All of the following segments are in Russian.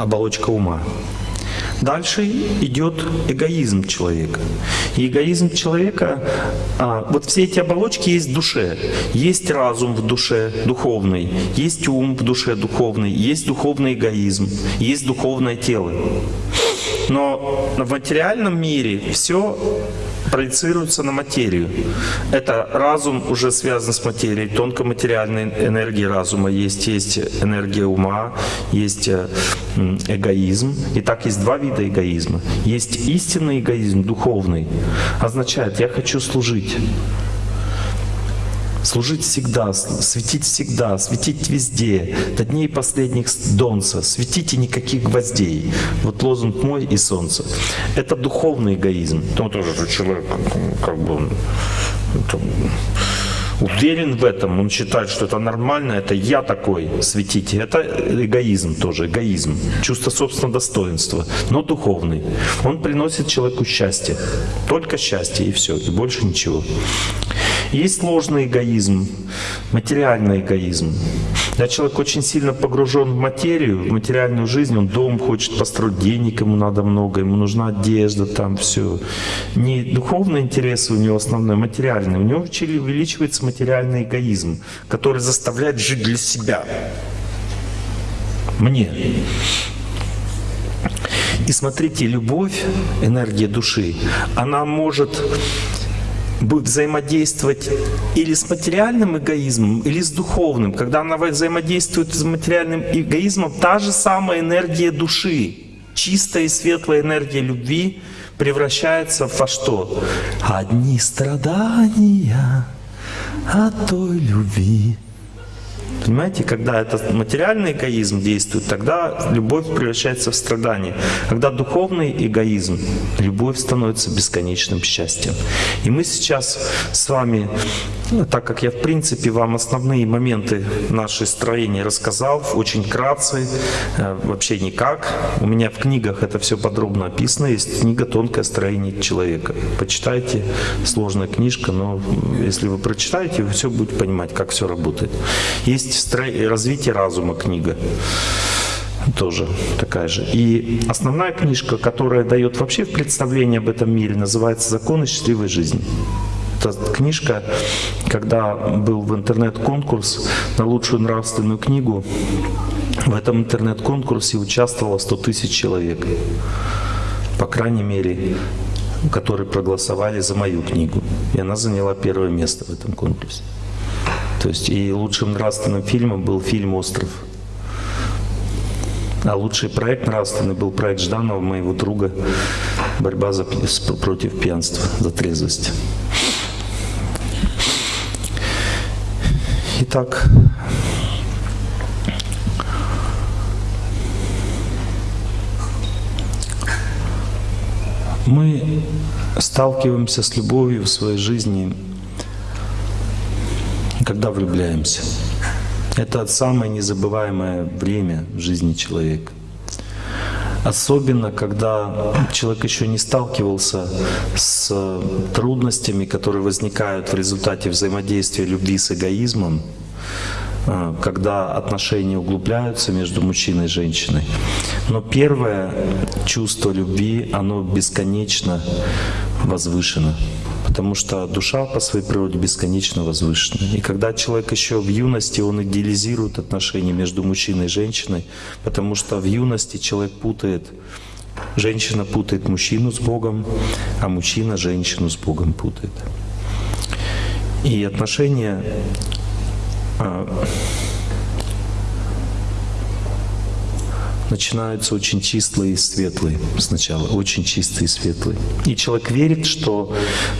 оболочка ума. Дальше идет эгоизм человека. И эгоизм человека, а, вот все эти оболочки есть в душе. Есть разум в душе духовный, есть ум в душе духовный, есть духовный эгоизм, есть духовное тело. Но в материальном мире все проецируется на материю. Это разум уже связан с материей, тонкоматериальной энергии разума есть, есть энергия ума, есть э, эгоизм. И так есть два вида эгоизма. Есть истинный эгоизм, духовный, означает «я хочу служить». Служить всегда, светить всегда, светить везде, до дней последних донца, светите никаких гвоздей. Вот лозунг мой и солнце. Это духовный эгоизм. Ну, тоже же человек, как бы там, уверен в этом, он считает, что это нормально, это я такой, светите. Это эгоизм тоже, эгоизм, чувство собственного достоинства, но духовный. Он приносит человеку счастье, только счастье и все, и больше ничего. Есть ложный эгоизм, материальный эгоизм. Когда человек очень сильно погружен в материю, в материальную жизнь, он дом хочет построить, денег ему надо много, ему нужна одежда, там все. Не духовные интересы у него основной, материальные. У него увеличивается материальный эгоизм, который заставляет жить для себя. Мне. И смотрите, любовь, энергия души, она может будет взаимодействовать или с материальным эгоизмом, или с духовным. Когда она взаимодействует с материальным эгоизмом, та же самая энергия души, чистая и светлая энергия любви превращается во что? Одни страдания от той любви. Понимаете, когда это материальный эгоизм действует, тогда любовь превращается в страдание. Когда духовный эгоизм, любовь становится бесконечным счастьем. И мы сейчас с вами, ну, так как я в принципе вам основные моменты нашей строения рассказал, очень кратце, э, вообще никак. У меня в книгах это все подробно описано. Есть книга «Тонкое строение человека». Почитайте, сложная книжка, но если вы прочитаете, вы все будете понимать, как все работает. Есть есть «Развитие разума» книга тоже такая же. И основная книжка, которая дает вообще представление об этом мире, называется «Законы счастливой жизни». Это книжка, когда был в интернет-конкурс на лучшую нравственную книгу, в этом интернет-конкурсе участвовало 100 тысяч человек, по крайней мере, которые проголосовали за мою книгу. И она заняла первое место в этом конкурсе. То есть и лучшим нравственным фильмом был фильм «Остров». А лучший проект нравственный был проект Жданова, моего друга, «Борьба за, против пьянства, за трезвость». Итак, мы сталкиваемся с любовью в своей жизни когда влюбляемся. Это самое незабываемое время в жизни человека. Особенно, когда человек еще не сталкивался с трудностями, которые возникают в результате взаимодействия любви с эгоизмом, а, когда отношения углубляются между мужчиной и женщиной. Но первое чувство любви, оно бесконечно возвышено потому что душа по своей природе бесконечно возвышена. И когда человек еще в юности, он идеализирует отношения между мужчиной и женщиной, потому что в юности человек путает, женщина путает мужчину с Богом, а мужчина женщину с Богом путает. И отношения а, начинаются очень чистые и светлые сначала, очень чистые и светлые. И человек верит, что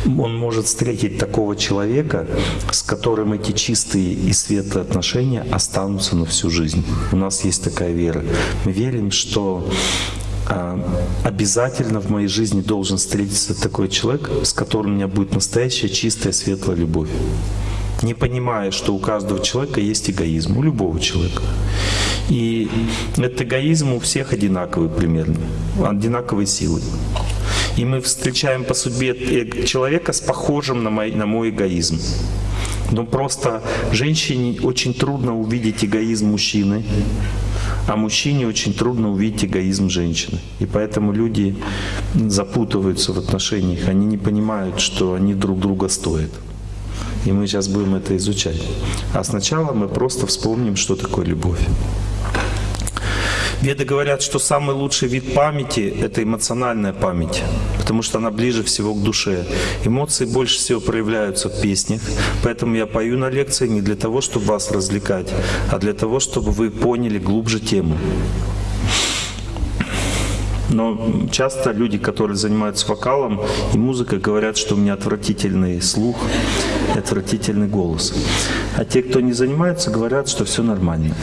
он может встретить такого человека, с которым эти чистые и светлые отношения останутся на всю жизнь. У нас есть такая вера. Мы верим, что а, обязательно в моей жизни должен встретиться такой человек, с которым у меня будет настоящая чистая светлая любовь не понимая, что у каждого человека есть эгоизм, у любого человека. И этот эгоизм у всех одинаковый примерно, одинаковой силы. И мы встречаем по судьбе человека с похожим на мой, на мой эгоизм. Но просто женщине очень трудно увидеть эгоизм мужчины, А мужчине очень трудно увидеть эгоизм женщины. И поэтому люди запутываются в отношениях, они не понимают, что они друг друга стоят. И мы сейчас будем это изучать. А сначала мы просто вспомним, что такое любовь. Веды говорят, что самый лучший вид памяти — это эмоциональная память, потому что она ближе всего к душе. Эмоции больше всего проявляются в песнях, поэтому я пою на лекции не для того, чтобы вас развлекать, а для того, чтобы вы поняли глубже тему. Но часто люди, которые занимаются вокалом и музыкой, говорят, что у меня отвратительный слух и отвратительный голос. А те, кто не занимается, говорят, что все нормально.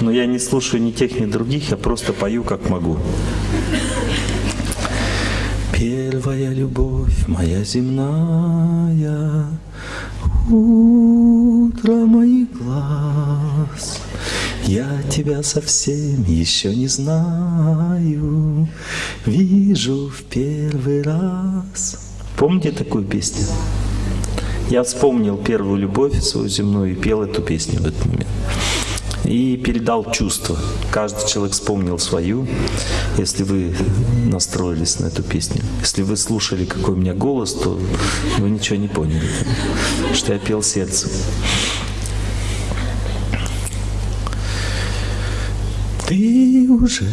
Но я не слушаю ни тех, ни других, я просто пою, как могу. Первая любовь моя земная, Утро моих глаз. Я тебя совсем еще не знаю, Вижу в первый раз. Помните такую песню? Я вспомнил первую любовь свою земную и пел эту песню в этот момент и передал чувства. Каждый человек вспомнил свою, если вы настроились на эту песню. Если вы слушали, какой у меня голос, то вы ничего не поняли, что я пел сердцем. Ты уже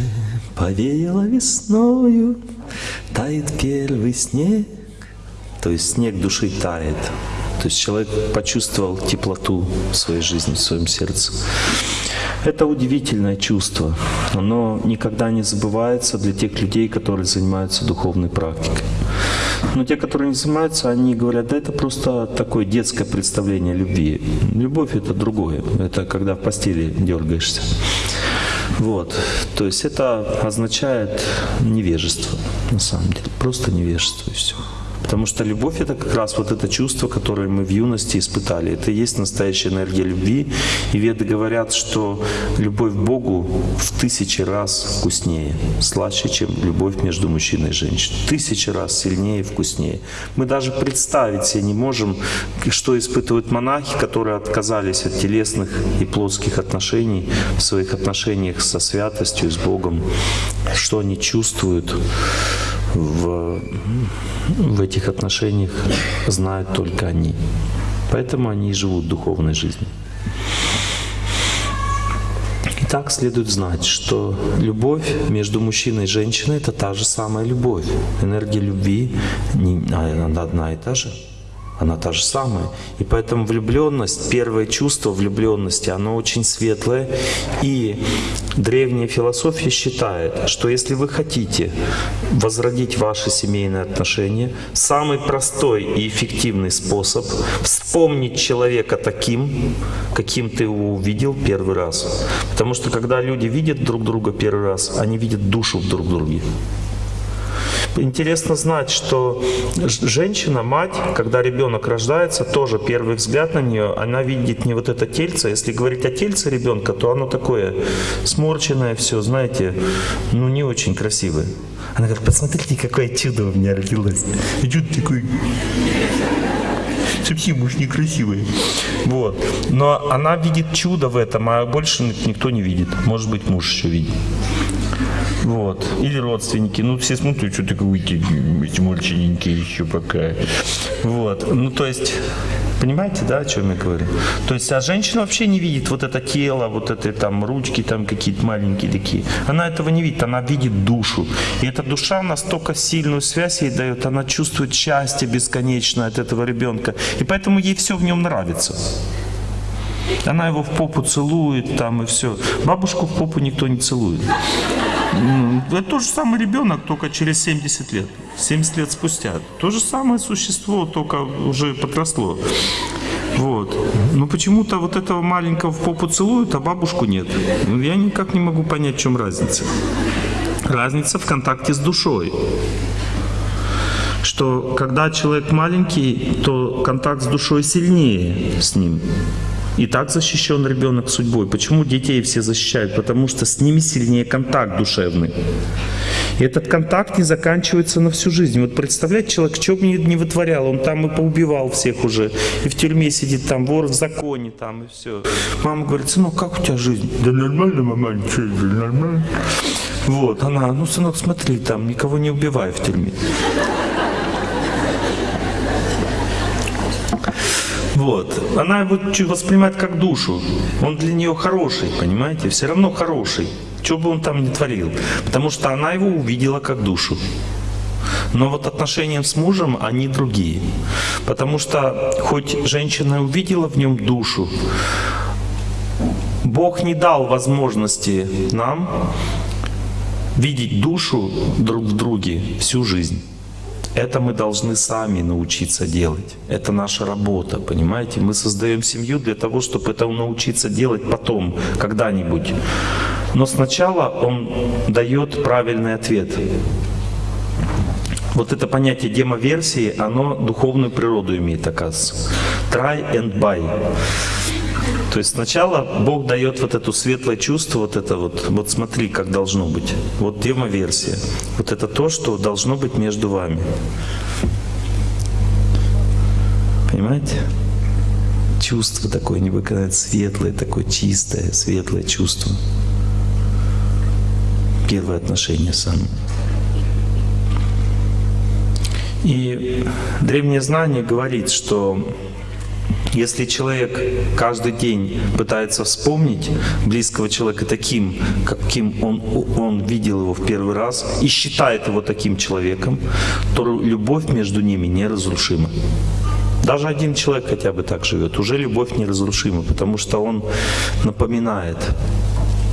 повеяла весною, тает первый снег, то есть снег души тает. То есть человек почувствовал теплоту в своей жизни, в своем сердце. Это удивительное чувство. Оно никогда не забывается для тех людей, которые занимаются духовной практикой. Но те, которые не занимаются, они говорят, да это просто такое детское представление любви. Любовь это другое. Это когда в постели дергаешься. Вот. То есть это означает невежество, на самом деле. Просто невежество и все. Потому что любовь — это как раз вот это чувство, которое мы в юности испытали. Это и есть настоящая энергия любви. И веды говорят, что любовь к Богу в тысячи раз вкуснее, слаще, чем любовь между мужчиной и женщиной. Тысячи раз сильнее и вкуснее. Мы даже представить себе не можем, что испытывают монахи, которые отказались от телесных и плотских отношений в своих отношениях со святостью, с Богом, что они чувствуют в, в этих отношениях знают только они. Поэтому они и живут духовной жизнью. Итак, следует знать, что любовь между мужчиной и женщиной – это та же самая любовь. Энергия любви не, она одна и та же она та же самая. И поэтому влюбленность, первое чувство влюбленности, оно очень светлое. И древняя философия считает, что если вы хотите возродить ваши семейные отношения, самый простой и эффективный способ вспомнить человека таким, каким ты его увидел первый раз. Потому что когда люди видят друг друга первый раз, они видят душу в друг друге. Интересно знать, что женщина, мать, когда ребенок рождается, тоже первый взгляд на нее, она видит не вот это тельце. Если говорить о тельце ребенка, то оно такое сморченное все, знаете, ну не очень красивое. Она говорит, посмотрите, какое чудо у меня родилось. И чудо такое совсем уж некрасивые. Вот. Но она видит чудо в этом, а больше никто не видит. Может быть, муж еще видит. Вот. Или родственники. Ну, все смотрят, что такое эти мальчиненькие еще пока. Вот. Ну, то есть, понимаете, да, о чем я говорю? То есть, а женщина вообще не видит вот это тело, вот это там ручки там какие-то маленькие такие. Она этого не видит, она видит душу. И эта душа настолько сильную связь ей дает, она чувствует счастье бесконечное от этого ребенка. И поэтому ей все в нем нравится. Она его в попу целует там и все. Бабушку в попу никто не целует. Это тот же самый ребенок, только через 70 лет. 70 лет спустя. То же самое существо, только уже подросло. Вот. Но почему-то вот этого маленького в попу целуют, а бабушку нет. Ну, я никак не могу понять, в чем разница. Разница в контакте с душой. Что когда человек маленький, то контакт с душой сильнее с ним. И так защищен ребенок судьбой. Почему детей все защищают? Потому что с ними сильнее контакт душевный. И этот контакт не заканчивается на всю жизнь. Вот представляете, человек что бы не вытворял, он там и поубивал всех уже, и в тюрьме сидит, там вор в законе, там и все. Мама говорит, сынок, как у тебя жизнь? Да нормально, мама, ничего, нормально. Вот, она, ну, сынок, смотри, там никого не убивай в тюрьме. Вот. Она его воспринимает как душу. Он для нее хороший, понимаете? Все равно хороший. Что бы он там ни творил. Потому что она его увидела как душу. Но вот отношения с мужем, они другие. Потому что хоть женщина увидела в нем душу, Бог не дал возможности нам видеть душу друг в друге всю жизнь. Это мы должны сами научиться делать. Это наша работа, понимаете? Мы создаем семью для того, чтобы это научиться делать потом, когда-нибудь. Но сначала он дает правильный ответ. Вот это понятие демоверсии, оно духовную природу имеет, оказывается. Try and buy. То есть сначала Бог дает вот это светлое чувство, вот это вот, вот смотри, как должно быть. Вот демоверсия. Вот это то, что должно быть между вами. Понимаете? Чувство такое невыказанное, светлое, такое чистое, светлое чувство. Первое отношение сам. И древнее знание говорит, что если человек каждый день пытается вспомнить близкого человека таким, каким он, он видел его в первый раз, и считает его таким человеком, то любовь между ними неразрушима. Даже один человек хотя бы так живет, уже любовь неразрушима, потому что он напоминает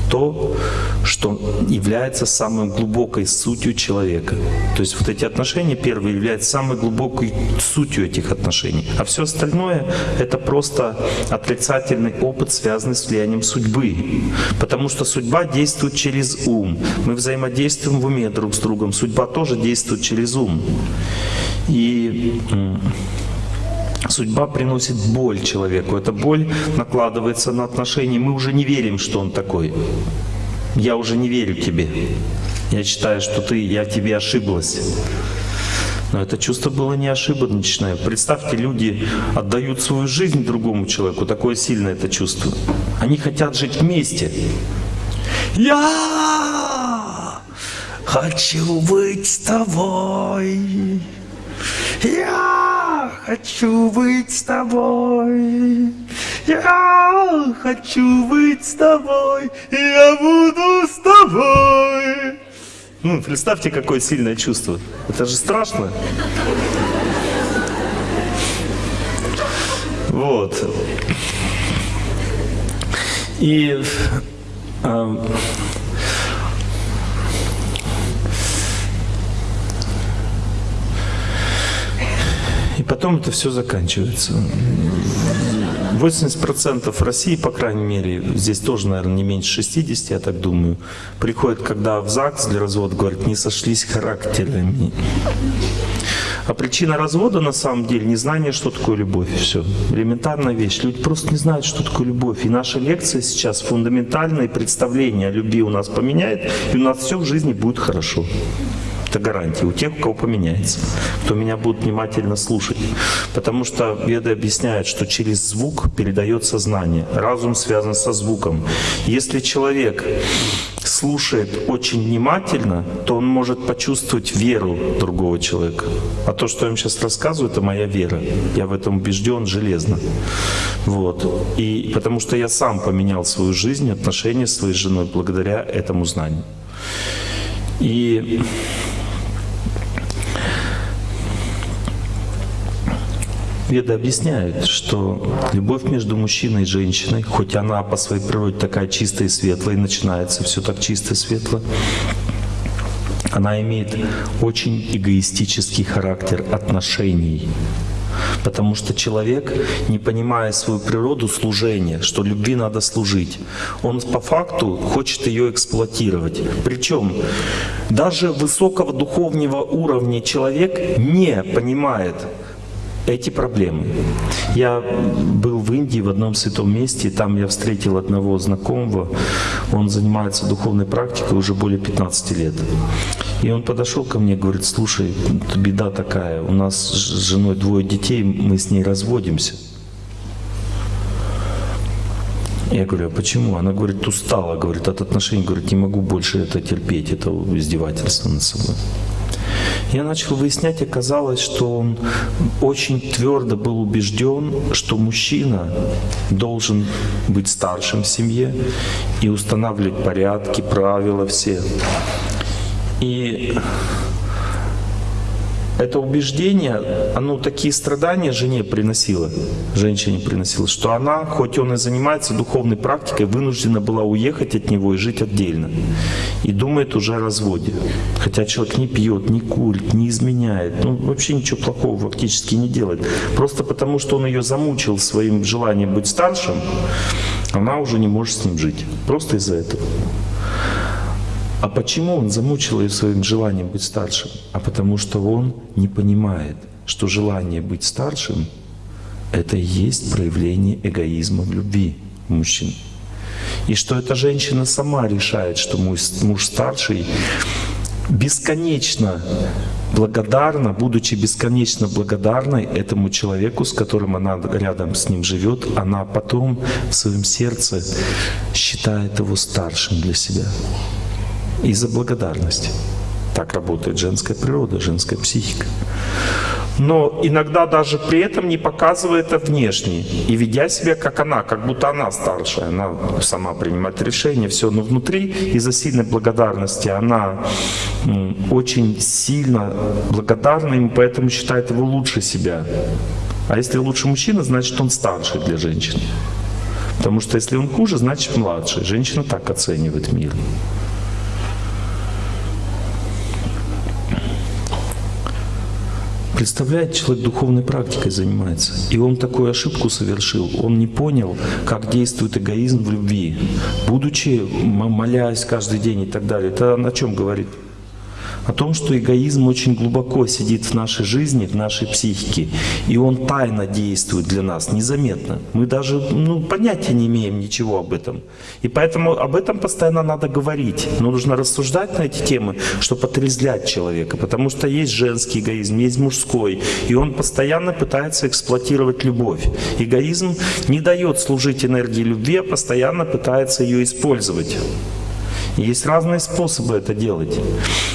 то, что является самой глубокой сутью человека. То есть вот эти отношения первые являются самой глубокой сутью этих отношений. А все остальное — это просто отрицательный опыт, связанный с влиянием судьбы. Потому что судьба действует через ум. Мы взаимодействуем в уме друг с другом. Судьба тоже действует через ум. И Судьба приносит боль человеку. Эта боль накладывается на отношения. Мы уже не верим, что он такой. Я уже не верю тебе. Я считаю, что ты, я тебе ошиблась. Но это чувство было не ошибочное. Представьте, люди отдают свою жизнь другому человеку. Такое сильное это чувство. Они хотят жить вместе. Я хочу быть с тобой. Я хочу быть с тобой. Я хочу быть с тобой. Я буду с тобой. Ну, представьте, какое сильное чувство. Это же страшно. Вот. И э, потом это все заканчивается. 80% России, по крайней мере, здесь тоже, наверное, не меньше 60, я так думаю, приходят, когда в ЗАГС для развода, говорят, не сошлись характерами. А причина развода на самом деле незнание, что такое любовь. Все. Элементарная вещь. Люди просто не знают, что такое любовь. И наша лекция сейчас фундаментальное представление о любви у нас поменяет, и у нас все в жизни будет хорошо. Это гарантия у тех, у кого поменяется, кто меня будет внимательно слушать. Потому что веды объясняют, что через звук передается знание. Разум связан со звуком. Если человек слушает очень внимательно, то он может почувствовать веру другого человека. А то, что я вам сейчас рассказываю, это моя вера. Я в этом убежден железно. Вот. И потому что я сам поменял свою жизнь, отношения с своей женой благодаря этому знанию. И Веды объясняют, что любовь между мужчиной и женщиной, хоть она по своей природе такая чистая и светлая, и начинается все так чисто и светло, она имеет очень эгоистический характер отношений. Потому что человек, не понимая свою природу служения, что любви надо служить, он по факту хочет ее эксплуатировать. Причем даже высокого духовного уровня человек не понимает, эти проблемы. Я был в Индии в одном святом месте, там я встретил одного знакомого, он занимается духовной практикой уже более 15 лет. И он подошел ко мне, говорит, слушай, беда такая, у нас с женой двое детей, мы с ней разводимся. Я говорю, а почему? Она говорит, устала, говорит, от отношений, говорит, не могу больше это терпеть, это издевательство над собой. Я начал выяснять, оказалось, что он очень твердо был убежден, что мужчина должен быть старшим в семье и устанавливать порядки, правила все. И это убеждение, оно такие страдания жене приносило, женщине приносило, что она, хоть он и занимается духовной практикой, вынуждена была уехать от него и жить отдельно. И думает уже о разводе. Хотя человек не пьет, не курит, не изменяет, ну вообще ничего плохого фактически не делает. Просто потому, что он ее замучил своим желанием быть старшим, она уже не может с ним жить. Просто из-за этого. А почему он замучил ее своим желанием быть старшим? А потому что он не понимает, что желание быть старшим — это и есть проявление эгоизма в любви мужчин. И что эта женщина сама решает, что муж, муж старший бесконечно благодарна, будучи бесконечно благодарной этому человеку, с которым она рядом с ним живет, она потом в своем сердце считает его старшим для себя из-за благодарности. Так работает женская природа, женская психика. Но иногда даже при этом не показывает это внешне. И ведя себя как она, как будто она старшая, она сама принимает решения, все. Но внутри из-за сильной благодарности она очень сильно благодарна ему, поэтому считает его лучше себя. А если лучше мужчина, значит он старший для женщины. Потому что если он хуже, значит младший. Женщина так оценивает мир. Представляете, человек духовной практикой занимается, и он такую ошибку совершил. Он не понял, как действует эгоизм в любви. Будучи, молясь каждый день и так далее. Это о чем говорит? О том, что эгоизм очень глубоко сидит в нашей жизни, в нашей психике, и он тайно действует для нас, незаметно. Мы даже ну, понятия не имеем ничего об этом. И поэтому об этом постоянно надо говорить. Но нужно рассуждать на эти темы, чтобы отрезвлять человека, потому что есть женский эгоизм, есть мужской, и он постоянно пытается эксплуатировать любовь. Эгоизм не дает служить энергии любви, а постоянно пытается ее использовать. Есть разные способы это делать.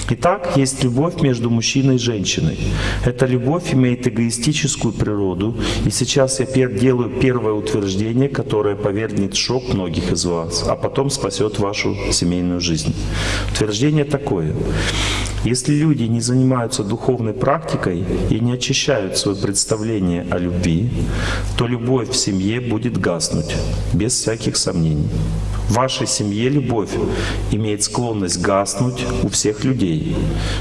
Итак, есть любовь между мужчиной и женщиной. Эта любовь имеет эгоистическую природу. И сейчас я делаю первое утверждение, которое повергнет шок многих из вас, а потом спасет вашу семейную жизнь. Утверждение такое. Если люди не занимаются духовной практикой и не очищают свое представление о любви, то любовь в семье будет гаснуть, без всяких сомнений. Вашей семье любовь имеет склонность гаснуть у всех людей.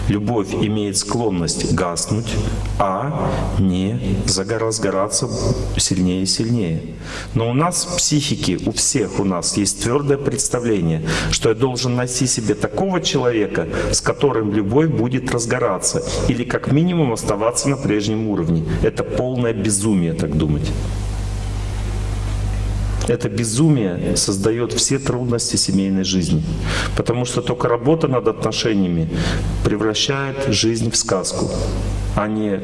Любовь имеет склонность гаснуть, а не разгораться сильнее и сильнее. Но у нас в психике, у всех у нас есть твердое представление, что я должен найти себе такого человека, с которым любовь будет разгораться, или как минимум оставаться на прежнем уровне. Это полное безумие так думать. Это безумие создает все трудности семейной жизни. Потому что только работа над отношениями превращает жизнь в сказку, а не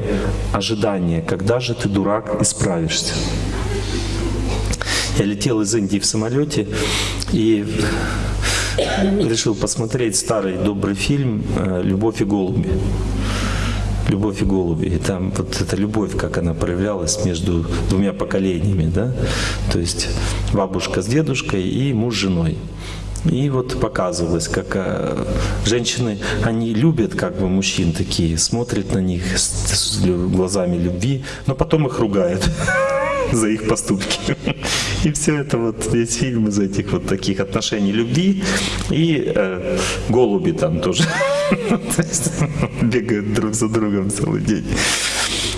ожидание, когда же ты, дурак, исправишься. Я летел из Индии в самолете и решил посмотреть старый добрый фильм «Любовь и голуби». «Любовь и голуби». И там вот эта любовь, как она проявлялась между двумя поколениями, да? То есть бабушка с дедушкой и муж с женой. И вот показывалось, как э, женщины, они любят как бы мужчин такие, смотрят на них с, глазами любви, но потом их ругают за их поступки. И все это вот, весь фильм из этих вот таких отношений любви и э, голуби там тоже бегают друг за другом целый день.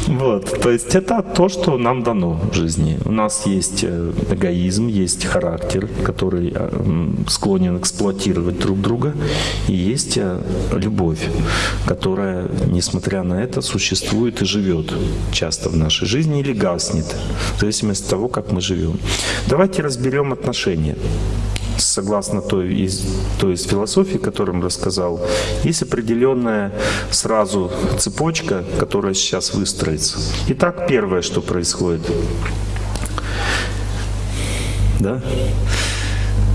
Вот, то есть это то, что нам дано в жизни. У нас есть э, эгоизм, есть характер, который э, склонен эксплуатировать друг друга, и есть э, любовь, которая, несмотря на это, существует и живет часто в нашей жизни или гаснет, в зависимости от того, как мы живем. Давайте разберем отношения согласно той из, той из философии, которую рассказал, есть определенная сразу цепочка, которая сейчас выстроится. Итак, первое, что происходит. Да?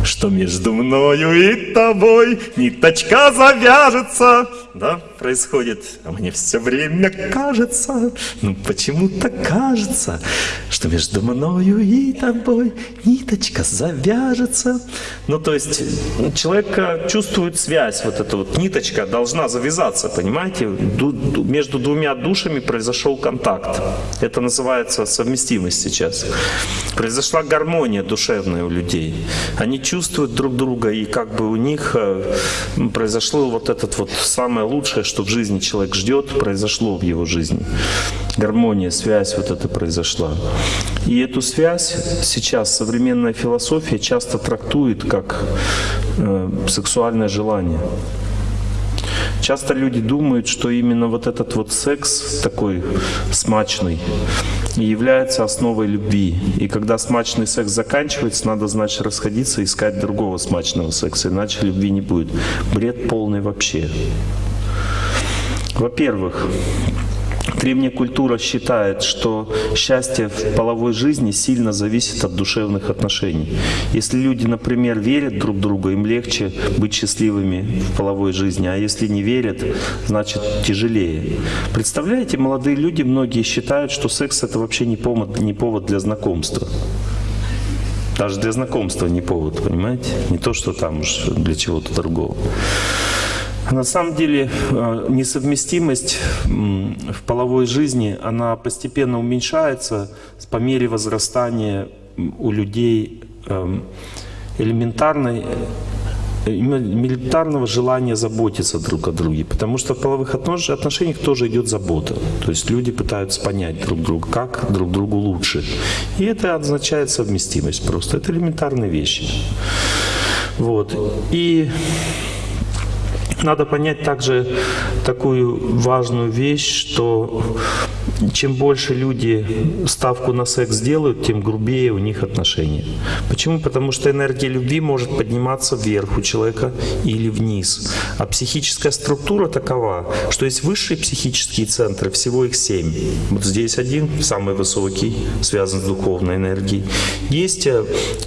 что между мною и тобой ниточка завяжется. Да, происходит. А мне все время кажется, ну почему-то кажется, что между мною и тобой ниточка завяжется. Ну то есть человек чувствует связь, вот эта вот ниточка должна завязаться, понимаете? Между двумя душами произошел контакт. Это называется совместимость сейчас. Произошла гармония душевная у людей. Они чувствуют друг друга, и как бы у них э, произошло вот этот вот самое лучшее, что в жизни человек ждет, произошло в его жизни. Гармония, связь вот это произошла. И эту связь сейчас современная философия часто трактует как э, сексуальное желание. Часто люди думают, что именно вот этот вот секс такой смачный является основой любви. И когда смачный секс заканчивается, надо, значит, расходиться и искать другого смачного секса, иначе любви не будет. Бред полный вообще. Во-первых, Древняя культура считает, что счастье в половой жизни сильно зависит от душевных отношений. Если люди, например, верят друг другу, им легче быть счастливыми в половой жизни, а если не верят, значит тяжелее. Представляете, молодые люди, многие считают, что секс это вообще не повод, не повод для знакомства. Даже для знакомства не повод, понимаете? Не то, что там уж для чего-то другого. На самом деле э, несовместимость в половой жизни, она постепенно уменьшается по мере возрастания у людей эм, элементарной э, элементарного желания заботиться друг о друге. Потому что в половых отношениях тоже идет забота. То есть люди пытаются понять друг друга, как друг другу лучше. И это означает совместимость просто. Это элементарные вещи. Вот. И надо понять также такую важную вещь, что чем больше люди ставку на секс делают, тем грубее у них отношения. Почему? Потому что энергия любви может подниматься вверх у человека или вниз. А психическая структура такова, что есть высшие психические центры, всего их семь. Вот здесь один, самый высокий, связан с духовной энергией. Есть э,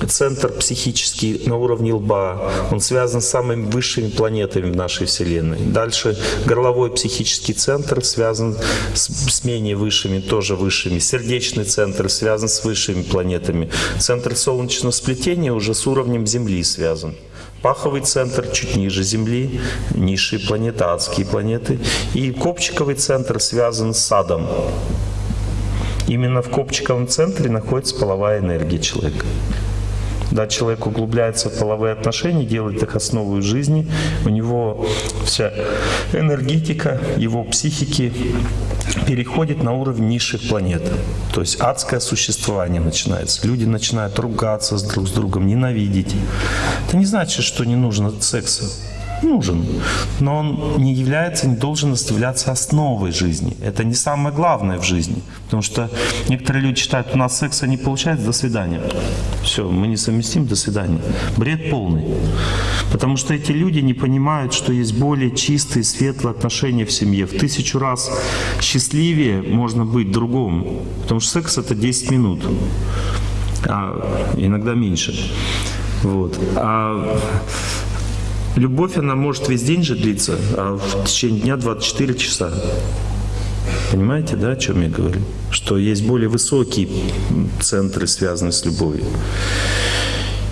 центр психический на уровне лба, он связан с самыми высшими планетами в нашей Вселенной. Дальше горловой психический центр связан с, с менее высшими, тоже высшими. Сердечный центр связан с высшими планетами. Центр солнечного сплетения уже с уровнем Земли связан. Паховый центр чуть ниже Земли, низшие планеты, адские планеты. И копчиковый центр связан с садом. Именно в копчиковом центре находится половая энергия человека. Да, человек углубляется в половые отношения, делает их основой жизни, у него вся энергетика, его психики переходит на уровень низших планет. То есть адское существование начинается. Люди начинают ругаться друг с другом, ненавидеть. Это не значит, что не нужно секса нужен, но он не является, не должен являться основой жизни. Это не самое главное в жизни. Потому что некоторые люди считают, у нас секса не получается, до свидания. Все, мы не совместим, до свидания. Бред полный. Потому что эти люди не понимают, что есть более чистые, светлые отношения в семье. В тысячу раз счастливее можно быть другому. Потому что секс это 10 минут, а иногда меньше. Вот. А Любовь, она может весь день же длиться, а в течение дня 24 часа. Понимаете, да, о чем я говорю? Что есть более высокие центры, связанные с любовью.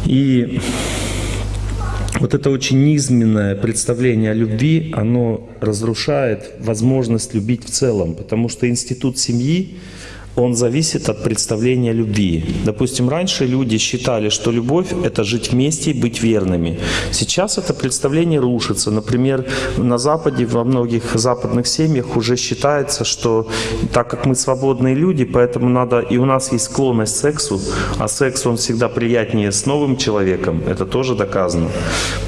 И вот это очень низменное представление о любви, оно разрушает возможность любить в целом, потому что институт семьи, он зависит от представления любви. Допустим, раньше люди считали, что любовь — это жить вместе и быть верными. Сейчас это представление рушится. Например, на Западе, во многих западных семьях уже считается, что так как мы свободные люди, поэтому надо... И у нас есть склонность к сексу, а секс, он всегда приятнее с новым человеком. Это тоже доказано.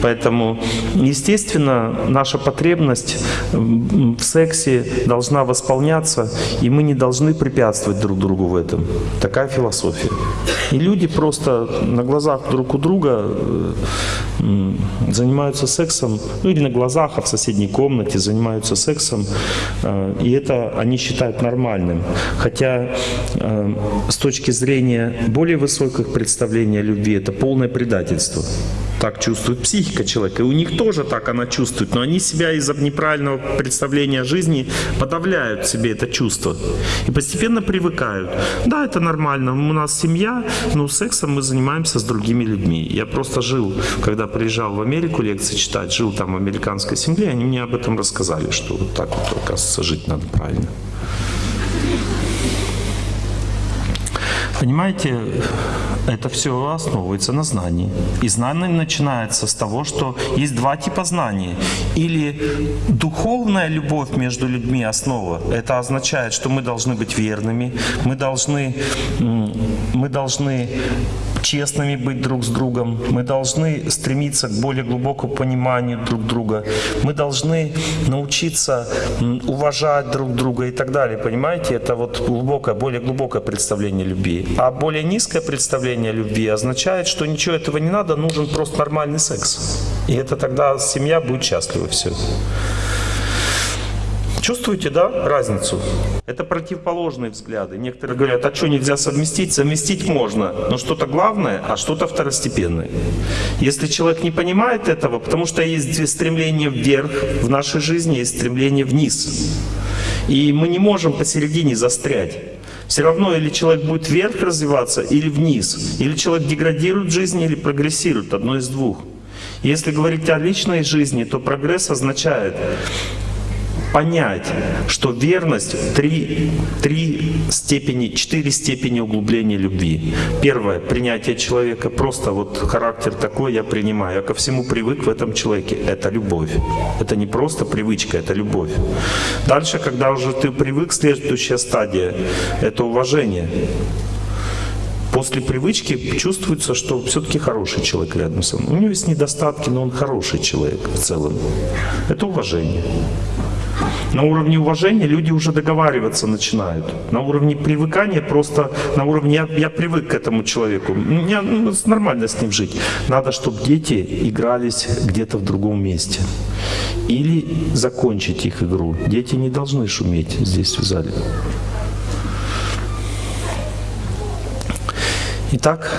Поэтому, естественно, наша потребность в сексе должна восполняться, и мы не должны препятствовать поддерживать друг другу в этом. Такая философия. И люди просто на глазах друг у друга э, занимаются сексом, ну или на глазах, а в соседней комнате занимаются сексом, э, и это они считают нормальным. Хотя э, с точки зрения более высоких представлений о любви это полное предательство так чувствует психика человека. И у них тоже так она чувствует. Но они себя из-за неправильного представления о жизни подавляют себе это чувство. И постепенно привыкают. Да, это нормально. У нас семья, но сексом мы занимаемся с другими людьми. Я просто жил, когда приезжал в Америку лекции читать, жил там в американской семье, они мне об этом рассказали, что вот так вот, оказывается, жить надо правильно. Понимаете, это все основывается на знании. И знание начинается с того, что есть два типа знаний. Или духовная любовь между людьми основа. Это означает, что мы должны быть верными, мы должны, мы должны честными быть друг с другом, мы должны стремиться к более глубокому пониманию друг друга, мы должны научиться уважать друг друга и так далее. Понимаете, это вот глубокое, более глубокое представление любви. А более низкое представление любви означает, что ничего этого не надо, нужен просто нормальный секс. И это тогда семья будет счастлива все. Чувствуете, да, разницу? Это противоположные взгляды. Некоторые говорят, а что нельзя совместить? Совместить можно, но что-то главное, а что-то второстепенное. Если человек не понимает этого, потому что есть стремление вверх в нашей жизни, есть стремление вниз. И мы не можем посередине застрять. Все равно или человек будет вверх развиваться, или вниз. Или человек деградирует в жизни, или прогрессирует. Одно из двух. Если говорить о личной жизни, то прогресс означает понять, что верность три, три степени, четыре степени углубления любви. Первое — принятие человека, просто вот характер такой я принимаю, я ко всему привык в этом человеке. Это любовь. Это не просто привычка, это любовь. Дальше, когда уже ты привык, следующая стадия — это уважение. После привычки чувствуется, что все-таки хороший человек рядом со мной. У него есть недостатки, но он хороший человек в целом. Это уважение. На уровне уважения люди уже договариваться начинают. На уровне привыкания просто, на уровне я, я привык к этому человеку. Мне ну, нормально с ним жить. Надо, чтобы дети игрались где-то в другом месте. Или закончить их игру. Дети не должны шуметь здесь в зале. Итак,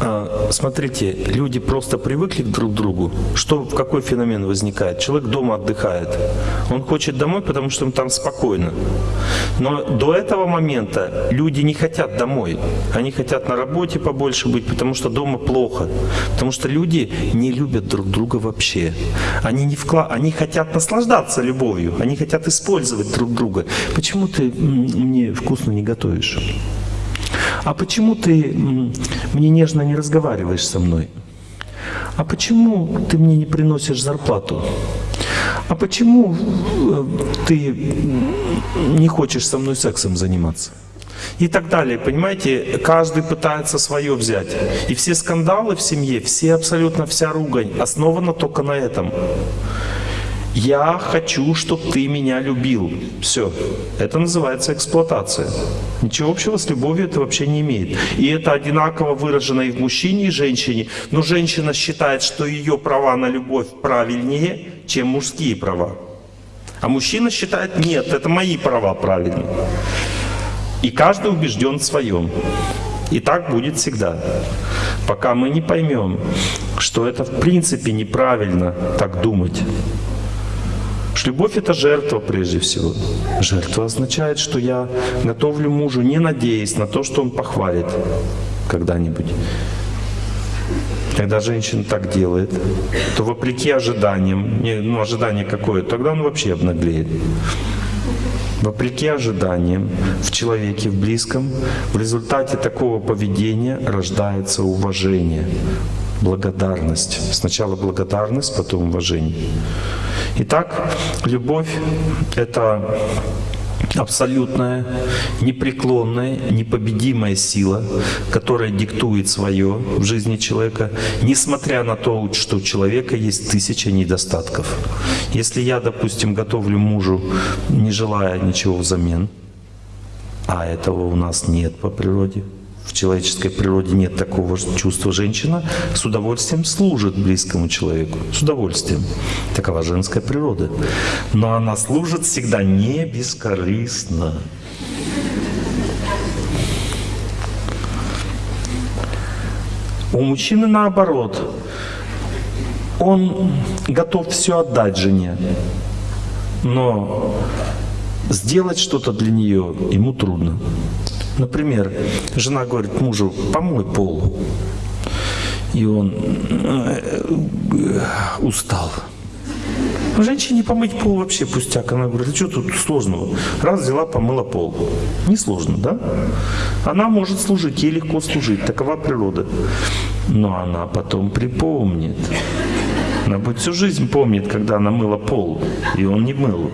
а, смотрите, люди просто привыкли друг к другу. Что, какой феномен возникает? Человек дома отдыхает. Он хочет домой, потому что им там спокойно. Но до этого момента люди не хотят домой. Они хотят на работе побольше быть, потому что дома плохо. Потому что люди не любят друг друга вообще. Они, не вкла... они хотят наслаждаться любовью. Они хотят использовать друг друга. Почему ты мне вкусно не готовишь? А почему ты мне нежно не разговариваешь со мной? А почему ты мне не приносишь зарплату? А почему э, ты не хочешь со мной сексом заниматься? И так далее, понимаете, каждый пытается свое взять. И все скандалы в семье, все абсолютно вся ругань основана только на этом. Я хочу, чтобы ты меня любил. Все. Это называется эксплуатация. Ничего общего с любовью это вообще не имеет. И это одинаково выражено и в мужчине, и в женщине. Но женщина считает, что ее права на любовь правильнее, чем мужские права. А мужчина считает, нет, это мои права правильные. И каждый убежден в своем. И так будет всегда. Пока мы не поймем, что это в принципе неправильно так думать. Любовь — это жертва прежде всего. Жертва означает, что я готовлю мужу, не надеясь на то, что он похвалит когда-нибудь. Когда женщина так делает, то вопреки ожиданиям, ну ожидание какое, тогда он вообще обнаглеет. Вопреки ожиданиям в человеке, в близком, в результате такого поведения рождается уважение, благодарность. Сначала благодарность, потом уважение. Итак, любовь — это абсолютная, непреклонная, непобедимая сила, которая диктует свое в жизни человека, несмотря на то, что у человека есть тысяча недостатков. Если я, допустим, готовлю мужу, не желая ничего взамен, а этого у нас нет по природе, в человеческой природе нет такого чувства. Женщина с удовольствием служит близкому человеку. С удовольствием. Такова женская природа. Но она служит всегда не бескорыстно. У мужчины наоборот. Он готов все отдать жене. Но сделать что-то для нее ему трудно. Например, жена говорит мужу, помой пол. И он э, устал. Женщине помыть пол вообще пустяк. Она говорит, что тут сложного? Раз взяла, помыла пол. Несложно, да? Она может служить, ей легко служить. Такова природа. Но она потом припомнит. Она будет всю жизнь помнит, когда она мыла пол, и он не мыл.